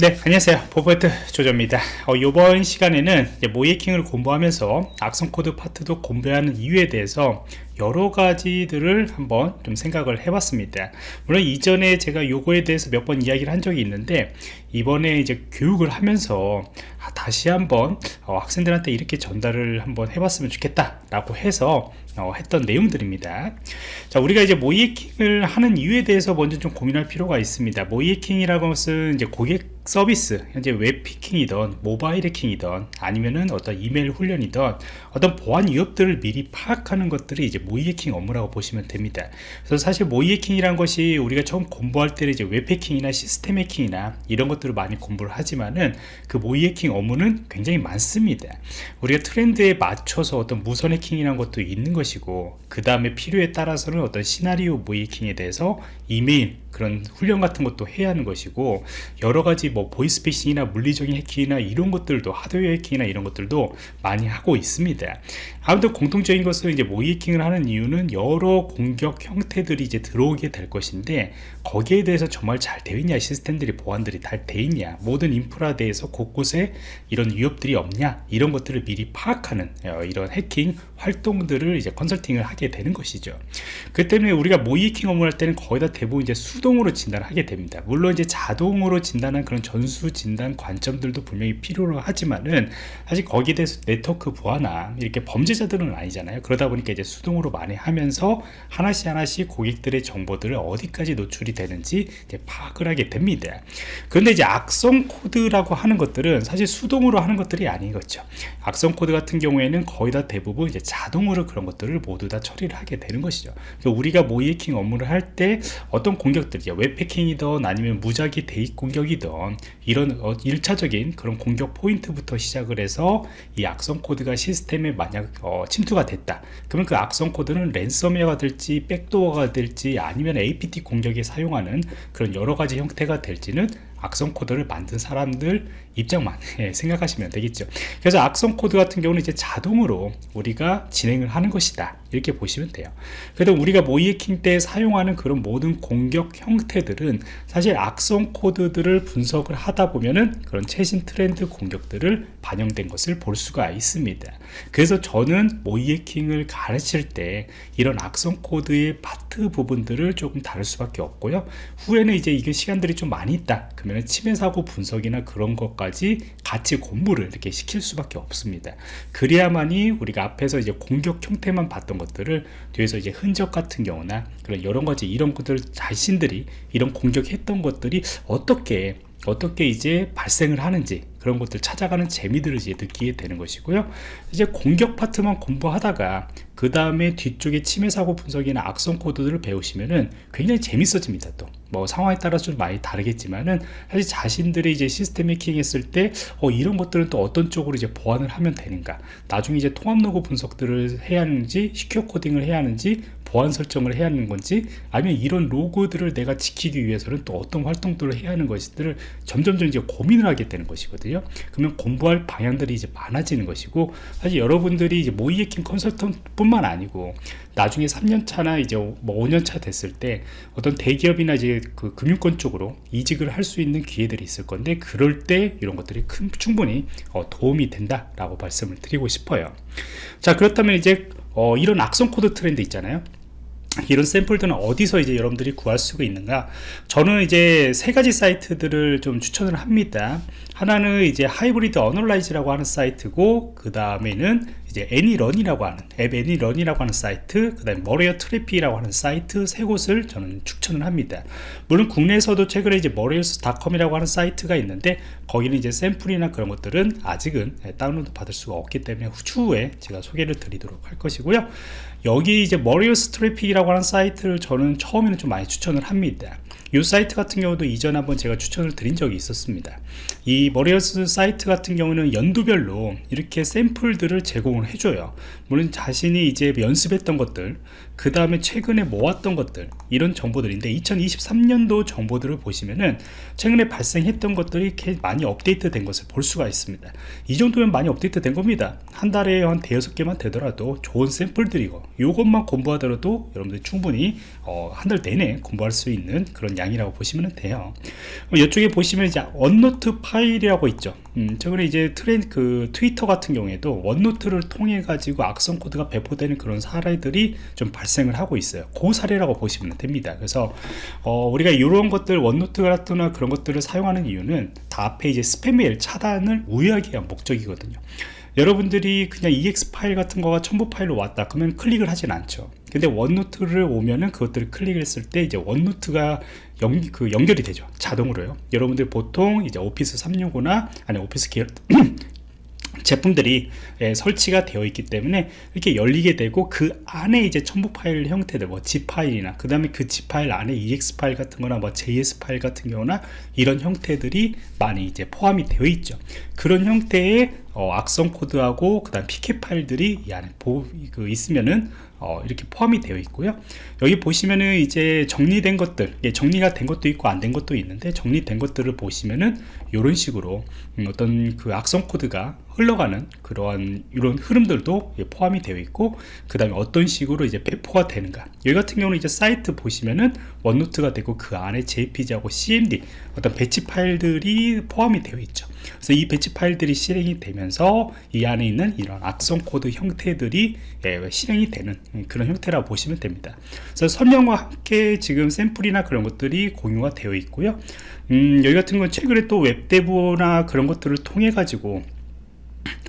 네 안녕하세요. 보안프로젝트 조정원입니다. 어, 이번 시간에는 모의해킹을 공부하면서 악성 코드 파트도 공부하는 이유에 대해서 여러 가지들을 한번 좀 생각을 해봤습니다. 물론 이전에 제가 요거에 대해서 몇 번 이야기를 한 적이 있는데 이번에 이제 교육을 하면서 아, 다시 한번 어, 학생들한테 이렇게 전달을 한번 해봤으면 좋겠다 라고 해서 어, 했던 내용들입니다. 자 우리가 이제 모의해킹을 하는 이유에 대해서 먼저 좀 고민할 필요가 있습니다. 모의해킹이라고 것은 이제 고객 서비스 현재 웹 해킹이든 모바일 해킹이든 아니면은 어떤 이메일 훈련이든 어떤 보안 위협들을 미리 파악하는 것들이 이제 모의 해킹 업무라고 보시면 됩니다. 그래서 사실 모의 해킹이란 것이 우리가 처음 공부할 때는 이제 웹 해킹이나 시스템 해킹이나 이런 것들을 많이 공부를 하지만은 그 모의 해킹 업무는 굉장히 많습니다. 우리가 트렌드에 맞춰서 어떤 무선 해킹이라는 것도 있는 것이고 그 다음에 필요에 따라서는 어떤 시나리오 모의 해킹에 대해서 이메일 그런 훈련 같은 것도 해야 하는 것이고 여러 가지 뭐 보이스피싱이나 물리적인 해킹이나 이런 것들도 하드웨어 해킹이나 이런 것들도 많이 하고 있습니다. 아무튼 공통적인 것은 이제 모의 해킹을 하는 이유는 여러 공격 형태들이 이제 들어오게 될 것인데 거기에 대해서 정말 잘 되어 있냐 시스템들이 보안들이 잘 되어 있냐 모든 인프라 대해서 곳곳에 이런 위협들이 없냐 이런 것들을 미리 파악하는 어, 이런 해킹 활동들을 이제 컨설팅을 하게 되는 것이죠. 그 때문에 우리가 모의 해킹 업무를 할 때는 거의 다 대부분 이제 수동으로 진단을 하게 됩니다. 물론 이제 자동으로 진단한 그런 전수 진단 관점들도 분명히 필요로 하지만은 사실 거기에 대해서 네트워크 보안나 이렇게 범죄자들은 아니잖아요. 그러다 보니까 이제 수동으로 많이 하면서 하나씩 하나씩 고객들의 정보들을 어디까지 노출이 되는지 파악을 하게 됩니다. 그런데 이제 악성 코드라고 하는 것들은 사실 수동으로 하는 것들이 아니겠죠. 악성 코드 같은 경우에는 거의 다 대부분 이제 자동으로 그런 것들을 모두 다 처리를 하게 되는 것이죠. 우리가 모의해킹 업무를 할 때 어떤 공격들이죠 웹 해킹이든 아니면 무작위 대입 공격이든 이런 1차적인 어, 그런 공격 포인트부터 시작을 해서 이 악성 코드가 시스템에 만약 어, 침투가 됐다. 그러면 그 악성 코드는 랜섬웨어가 될지 백도어가 될지 아니면 APT 공격에 사용하는 그런 여러 가지 형태가 될지는 악성 코드를 만든 사람들 입장만 예, 생각하시면 되겠죠. 그래서 악성 코드 같은 경우는 이제 자동으로 우리가 진행을 하는 것이다. 이렇게 보시면 돼요. 그래도 우리가 모의해킹 때 사용하는 그런 모든 공격 형태들은 사실 악성 코드들을 분석을 하다 보면은 그런 최신 트렌드 공격들을 반영된 것을 볼 수가 있습니다. 그래서 저는 모의해킹을 가르칠 때 이런 악성 코드의 파트 부분들을 조금 다룰 수밖에 없고요. 후에는 이제 이게 시간들이 좀 많이 있다. 그러면 침해 사고 분석이나 그런 것까지 같이 공부를 이렇게 시킬 수밖에 없습니다. 그래야만이 우리가 앞에서 이제 공격 형태만 봤던 것들을 뒤에서 이제 흔적 같은 경우나 그런 여러 가지 이런 것들 자신들이 이런 공격했던 것들이 어떻게 어떻게 이제 발생을 하는지 그런 것들 찾아가는 재미들을 이제 느끼게 되는 것이고요. 이제 공격 파트만 공부하다가 그 다음에 뒤쪽에 침해 사고 분석이나 악성 코드들을 배우시면은 굉장히 재밌어집니다 또. 뭐 상황에 따라서 좀 많이 다르겠지만은 사실 자신들이 이제 시스템 해킹 했을 때 어, 이런 것들은 또 어떤 쪽으로 이제 보완을 하면 되는가? 나중에 이제 통합 로그 분석들을 해야 하는지 시큐어 코딩을 해야 하는지 보안 설정을 해야 하는 건지 아니면 이런 로고들을 내가 지키기 위해서는 또 어떤 활동들을 해야 하는 것들을 점점점 이제 고민을 하게 되는 것이거든요. 그러면 공부할 방향들이 이제 많아지는 것이고 사실 여러분들이 이제 모의 해킹 컨설턴 뿐만 아니고 나중에 3년차나 이제 뭐 5년차 됐을 때 어떤 대기업이나 이제 그 금융권 쪽으로 이직을 할 수 있는 기회들이 있을 건데 그럴 때 이런 것들이 큰, 충분히 어, 도움이 된다 라고 말씀을 드리고 싶어요. 자 그렇다면 이제 어, 이런 악성 코드 트렌드 있잖아요 이런 샘플들은 어디서 이제 여러분들이 구할 수가 있는가? 저는 이제 세 가지 사이트들을 좀 추천을 합니다 하나는 이제 Hybrid Analysis라고 하는 사이트고 그 다음에는 이제 ANY.RUN이라고 하는 app ANY.RUN이라고 하는 사이트 그 다음에 Malware Traffic이라고 하는 사이트 세 곳을 저는 추천을 합니다. 물론 국내에서도 최근에 이제 malwares.com이라고 하는 사이트가 있는데 거기는 이제 샘플이나 그런 것들은 아직은 다운로드 받을 수가 없기 때문에 추후에 제가 소개를 드리도록 할 것이고요. 여기 이제 Malware Traffic이라고 하는 사이트를 저는 처음에는 좀 많이 추천을 합니다. 이 사이트 같은 경우도 이전 한번 제가 추천을 드린 적이 있었습니다 이 Malware 사이트 같은 경우는 연도별로 이렇게 샘플들을 제공을 해줘요. 물론 자신이 이제 연습했던 것들 그 다음에 최근에 모았던 것들 이런 정보들인데 2023년도 정보들을 보시면은 최근에 발생했던 것들이 많이 업데이트 된 것을 볼 수가 있습니다. 이 정도면 많이 업데이트 된 겁니다 한 달에 한 대여섯 개만 되더라도 좋은 샘플들이고 이것만 공부하더라도 여러분들 충분히 어, 한 달 내내 공부할 수 있는 그런 양이라고 보시면 돼요. 이쪽에 보시면 이제 OneNote 파일이라고 있죠. 음, 최근에 이제 트렌 그 트위터 같은 경우에도 OneNote를 통해 가지고 악성 코드가 배포되는 그런 사례들이 좀 발생을 하고 있어요. 그 사례라고 보시면 됩니다. 그래서 어, 우리가 이런 것들 OneNote 같은 그런 것들을 사용하는 이유는 다 앞에 이제 스팸 메일 차단을 우회하기 위한 목적이거든요 여러분들이 그냥 exe 파일 같은 거가 첨부 파일로 왔다 그러면 클릭을 하진 않죠. 근데 OneNote를 오면은 그것들을 클릭했을 때 이제 OneNote가 연, 그 연결이 되죠. 자동으로요. 여러분들 보통 이제 Office 365나 아니 오피스 계열 제품들이 예, 설치가 되어 있기 때문에 이렇게 열리게 되고 그 안에 이제 첨부 파일 형태들 뭐 zip 파일이나 그 다음에 그 zip 파일 안에 exe 파일 같은 거나 뭐 js 파일 같은 경우나 이런 형태들이 많이 이제 포함이 되어 있죠. 그런 형태의 어, 악성 코드하고 그 다음 pk 파일들이 이 안에 보, 그 있으면은 어, 이렇게 포함이 되어 있고요. 여기 보시면은 이제 정리된 것들 예, 정리가 된 것도 있고 안 된 것도 있는데 정리된 것들을 보시면은 이런 식으로 음, 어떤 그 악성 코드가 흘러가는 그러한 이런 흐름들도 예, 포함이 되어 있고 그 다음에 어떤 식으로 이제 배포가 되는가. 여기 같은 경우는 이제 사이트 보시면은 OneNote가 되고 그 안에 jpg하고 cmd 어떤 배치 파일들이 포함이 되어 있죠. 그래서 이 배치 파일들이 실행이 되면서 이 안에 있는 이런 악성 코드 형태들이 예, 실행이 되는 그런 형태라고 보시면 됩니다. 그래서 설명과 함께 지금 샘플이나 그런 것들이 공유가 되어 있고요. 음, 여기 같은 건 최근에 또 WebDAV나 그런 것들을 통해 가지고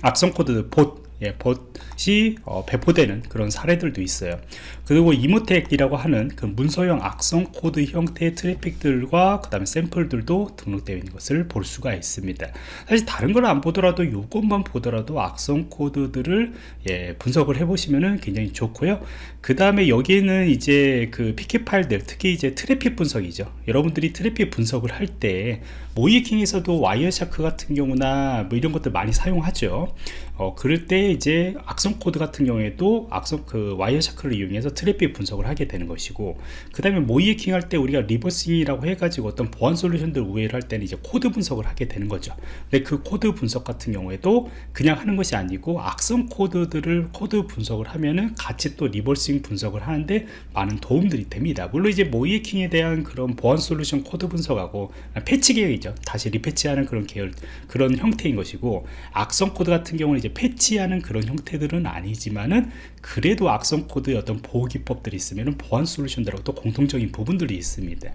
악성 코드 봇 예, 봇이 어, 배포되는 그런 사례들도 있어요. 그리고 Emotet이라고 하는 그 문서형 악성 코드 형태의 트래픽들과 그 다음에 샘플들도 등록되어 있는 것을 볼 수가 있습니다. 사실 다른 걸 안 보더라도 이것만 보더라도 악성 코드들을 예, 분석을 해 보시면 굉장히 좋고요. 그 다음에 여기에는 이제 그 pcap 파일들 특히 이제 트래픽 분석이죠. 여러분들이 트래픽 분석을 할때 모의해킹에서도 Wireshark 같은 경우나 뭐 이런 것들 많이 사용하죠. 어, 그럴 때 이제 악성 코드 같은 경우에도 악성 그 Wireshark를 이용해서 트래픽 분석을 하게 되는 것이고 그 다음에 모의해킹 할 때 우리가 reversing이라고 해가지고 어떤 보안 솔루션들 우회를 할 때는 이제 코드 분석을 하게 되는 거죠. 근데 그 코드 분석 같은 경우에도 그냥 하는 것이 아니고 악성 코드들을 코드 분석을 하면은 같이 또 reversing 분석을 하는데 많은 도움들이 됩니다. 물론 이제 모의해킹에 대한 그런 보안 솔루션 코드 분석하고 패치 계획 이죠. 다시 repatch하는 그런 계열 그런 형태인 것이고 악성 코드 같은 경우는 이제 패치하는 그런 형태들은 아니지만은 그래도 악성 코드의 어떤 보호 기법들이 있으면 보안 솔루션들하고 또 공통적인 부분들이 있습니다.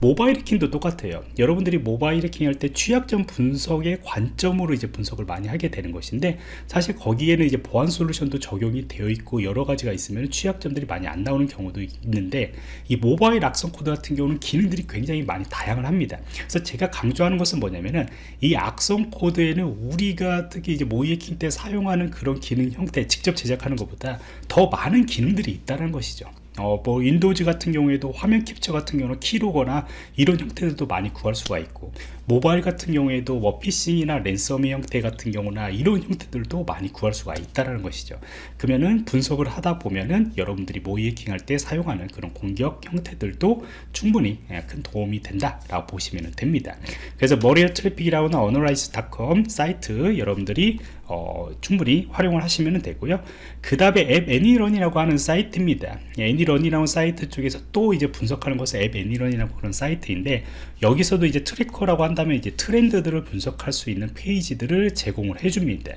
모바일 해킹도 똑같아요. 여러분들이 모바일 해킹 할 때 취약점 분석의 관점으로 이제 분석을 많이 하게 되는 것인데 사실 거기에는 이제 보안 솔루션도 적용이 되어 있고 여러 가지가 있으면 취약점들이 많이 안 나오는 경우도 있는데 이 모바일 악성 코드 같은 경우는 기능들이 굉장히 많이 다양을 합니다. 그래서 제가 강 조하는 것은 뭐냐면은 이 악성 코드에는 우리가 특히 이제 모의 해킹 때 사용하는 그런 기능 형태 직접 제작하는 것보다 더 많은 기능들이 있다는 것이죠. 어, 뭐 Windows 같은 경우에도 화면 캡처 같은 경우는 keylogger나 이런 형태들도 많이 구할 수가 있고 모바일 같은 경우에도 뭐 피싱이나 ransom의 형태 같은 경우나 이런 형태들도 많이 구할 수가 있다는 것이죠. 그러면은 분석을 하다 보면은 여러분들이 모의 해킹할 때 사용하는 그런 공격 형태들도 충분히 예, 큰 도움이 된다 라고 보시면 됩니다. 그래서 malware traffic이라고는 analysis닷컴 사이트 여러분들이 어, 충분히 활용을 하시면 되고요. 그 다음에 app ANY.RUN이라고 하는 사이트입니다. ANY.RUN이라는 사이트 쪽에서 또 이제 분석하는 것은 app ANY.RUN이라고 그런 사이트인데 여기서도 이제 tracker라고 한다 면 이제 트렌드들을 분석할 수 있는 페이지들을 제공을 해줍니다.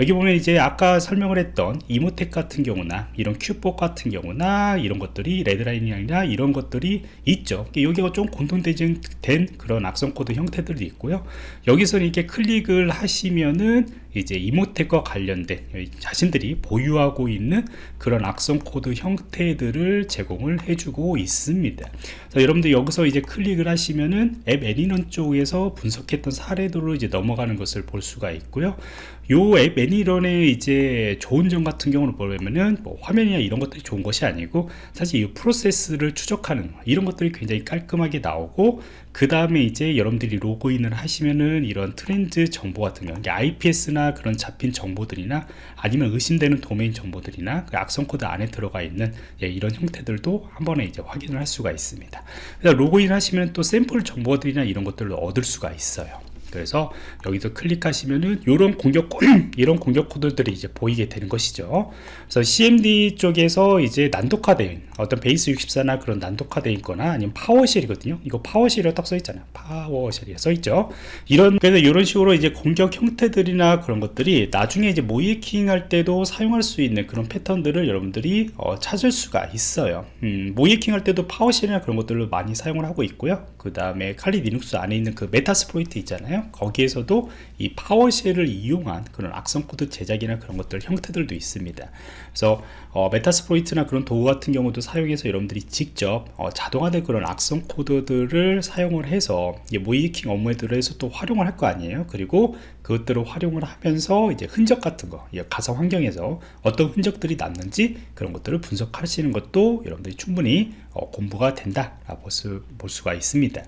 여기 보면 이제 아까 설명을 했던 Emotet 같은 경우나 이런 Qbot 같은 경우나 이런 것들이 RedLine이나 이런 것들이 있죠. 여기가 좀 공통된 그런 악성 코드 형태들도 있고요. 여기서는 이렇게 클릭을 하시면은 이제 Emotet과 관련된 자신들이 보유하고 있는 그런 악성 코드 형태들을 제공을 해주고 있습니다. 여러분들 여기서 이제 클릭을 하시면은 app ANY.RUN 쪽에서 분석했던 사례들로 이제 넘어가는 것을 볼 수가 있고요. 요 app ANY.RUN의 이제 좋은 점 같은 경우는 보면은 뭐 화면이나 이런 것들이 좋은 것이 아니고 사실 이 프로세스를 추적하는 이런 것들이 굉장히 깔끔하게 나오고 그 다음에 이제 여러분들이 로그인을 하시면은 이런 트렌드 정보 같은 경우 IPS나 그런 잡힌 정보들이나 아니면 의심되는 도메인 정보들이나 그 악성 코드 안에 들어가 있는 예, 이런 형태들도 한 번에 이제 확인을 할 수가 있습니다. 로그인 하시면 또 샘플 정보들이나 이런 것들을 얻을 수가 있어요. 그래서 여기서 클릭하시면은 이런 공격 이런 공격 코드들이 이제 보이게 되는 것이죠. 그래서 CMD 쪽에서 이제 난독화된 어떤 base 64나 그런 난독화되어 있거나 아니면 PowerShell이거든요. 이거 PowerShell이라고 딱 써 있잖아요. PowerShell이 써 있죠. 이런 그래서 이런 식으로 이제 공격 형태들이나 그런 것들이 나중에 이제 모의해킹 할 때도 사용할 수 있는 그런 패턴들을 여러분들이 어, 찾을 수가 있어요. 음, 모의해킹 할 때도 PowerShell이나 그런 것들을 많이 사용을 하고 있고요. 그 다음에 Kali Linux 안에 있는 그 Metasploit 있잖아요. 거기에서도 이 PowerShell을 이용한 그런 악성 코드 제작이나 그런 것들 형태들도 있습니다. 그래서 어, Metasploit나 그런 도구 같은 경우도 사용해서 여러분들이 직접 어, 자동화된 그런 악성 코드들을 사용을 해서 모의해킹 업무에 들어서 또 활용을 할 거 아니에요. 그리고 그것들을 활용을 하면서 이제 흔적 같은 거 가상 환경에서 어떤 흔적들이 남는지 그런 것들을 분석하시는 것도 여러분들이 충분히 어, 공부가 된다 볼, 수, 볼 수가 있습니다.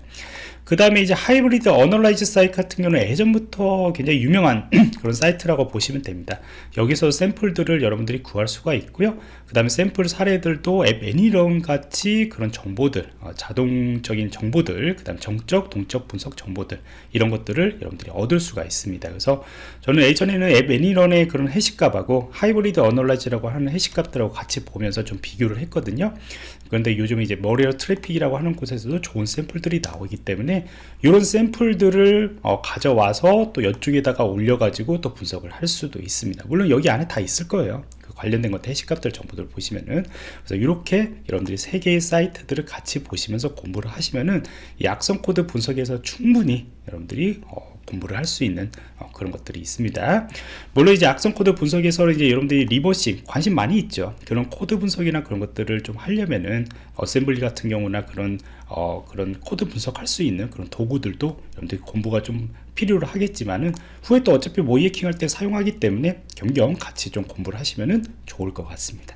그 다음에 이제 Hybrid Analysis 사이트 같은 경우는 예전부터 굉장히 유명한 그런 사이트라고 보시면 됩니다. 여기서 샘플들을 여러분들이 구할 수가 있고요 그 다음에 샘플 사례들도 App Any.Run 같이 그런 정보들 어, 자동적인 정보들 그 다음 정적 동적 분석 정보들 이런 것들을 여러분들이 얻을 수가 있습니다. 그래서 저는 예전에는 App Any.Run의 그런 해시값하고 Hybrid Analysis라고 하는 해시값들하고 같이 보면서 좀 비교를 했거든요. 그런데 요즘 이제 Malware Traffic이라고 하는 곳에서도 좋은 샘플들이 나오기 때문에 이런 샘플들을 어, 가져와서 또 이쪽에다가 올려가지고 또 분석을 할 수도 있습니다. 물론 여기 안에 다 있을 거예요 그 관련된 것들 해시값들 정보들을 보시면은 그래서 이렇게 여러분들이 세 개의 사이트들을 같이 보시면서 공부를 하시면은 이 악성 코드 분석에서 충분히 여러분들이 어, 공부를 할 수 있는 어, 그런 것들이 있습니다. 물론 이제 악성 코드 분석에서 이제 여러분들이 reversing 관심 많이 있죠. 그런 코드 분석이나 그런 것들을 좀 하려면은 어셈블리 같은 경우나 그런 어, 그런 코드 분석할 수 있는 그런 도구들도 여러분들이 공부가 좀 필요로 하겠지만은 후에 또 어차피 모의해킹 할 때 사용하기 때문에 겸겸 같이 좀 공부를 하시면은 좋을 것 같습니다.